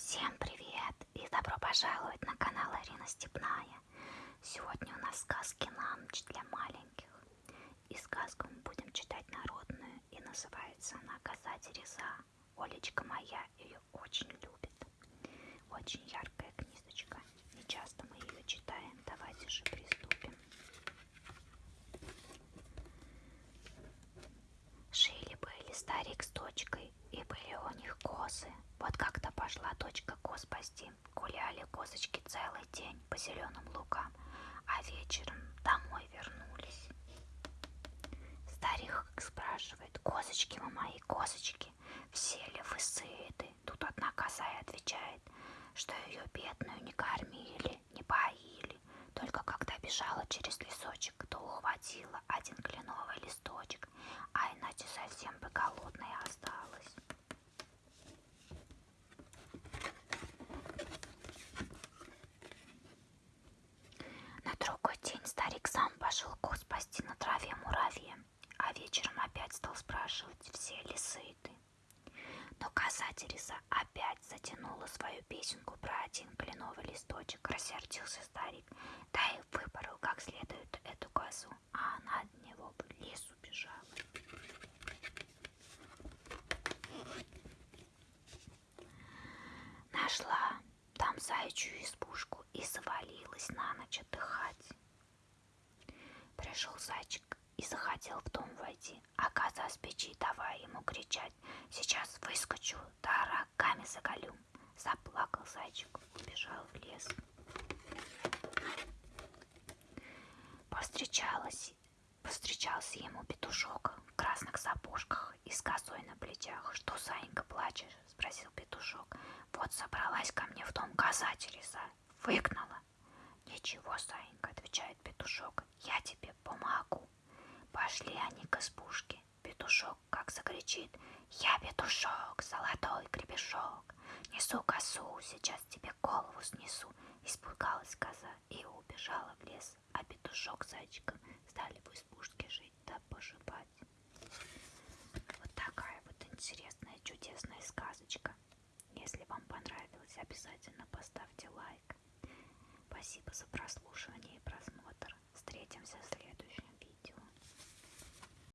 Всем привет и добро пожаловать на канал Арина Степная. Сегодня у нас сказки на ночь для маленьких. И сказку мы будем читать народную, и называется она «Коза Тереза». Олечка моя ее очень любит. Очень яркая зеленым лугам, а вечером домой вернулись. Старик спрашивает, козочки вы мои, козочки, все ли вы сыты? Тут одна коза и отвечает, что ее бедную не кормили, не поили. Только когда бежала через лесочек, то ухватила один кленовый листочек, а иначе совсем бы голодной осталась. На другой день старик сам пошел коз пасти на траве муравьем, а вечером опять стал спрашивать, все ли сыты. Но Тереза опять затянула свою песенку про один кленовый листочек. Рассердился старик, да и выпорол как следует эту козу, а она от него в лес убежала. Нашла там заячью избушку и завалилась на. Пришел зайчик и захотел в дом войти, а коза с печи давай ему кричать. Сейчас выскочу, да рогами заголю. Заплакал зайчик, убежал в лес. Повстречалась, повстречался ему петушок в красных сапожках и с косой на плечах. Что, Санька, плачешь? Спросил петушок. Вот собралась ко мне в дом коза Тереза. Выгнала. Ничего, Санька, отвечает петушок. Я тебе помогу. Пошли они к избушке. Петушок как закричит. Я петушок, золотой гребешок. Несу косу, сейчас тебе голову снесу. Испугалась коза и убежала в лес. А петушок с зайчиком стали в избушке жить да поживать. Вот такая вот интересная, чудесная сказочка. Если вам понравилось, обязательно поставьте лайк. Спасибо за прослушивание и просмотр. Встретимся в следующем